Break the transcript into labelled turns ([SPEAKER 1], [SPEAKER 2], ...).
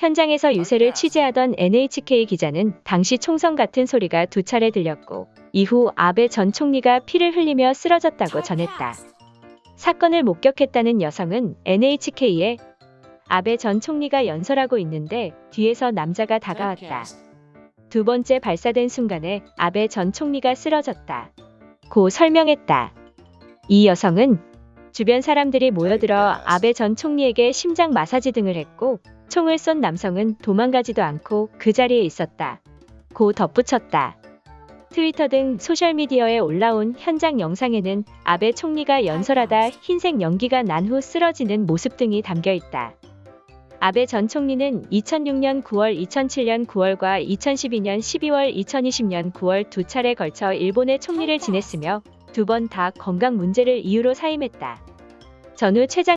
[SPEAKER 1] 현장에서 유세를 취재하던 NHK 기자는 당시 총성 같은 소리가 두 차례 들렸고 이후 아베 전 총리가 피를 흘리며 쓰러졌다고 전했다. 사건을 목격했다는 여성은 NHK에 아베 전 총리가 연설하고 있는데 뒤에서 남자가 다가왔다. 두 번째 발사된 순간에 아베 전 총리가 쓰러졌다. 고 설명했다. 이 여성은 주변 사람들이 모여들어 아베 전 총리에게 심장 마사지 등을 했고 총을 쏜 남성은 도망가지도 않고 그 자리에 있었다. 고 덧붙였다. 트위터 등 소셜미디어에 올라온 현장 영상에는 아베 총리가 연설하다 흰색 연기가 난 후 쓰러지는 모습 등이 담겨 있다. 아베 전 총리는 2006년 9월, 2007년 9월과 2012년 12월, 2020년 9월 두 차례 걸쳐 일본의 총리를 지냈으며 두 번 다 건강 문제를 이유로 사임했다. 전후 최장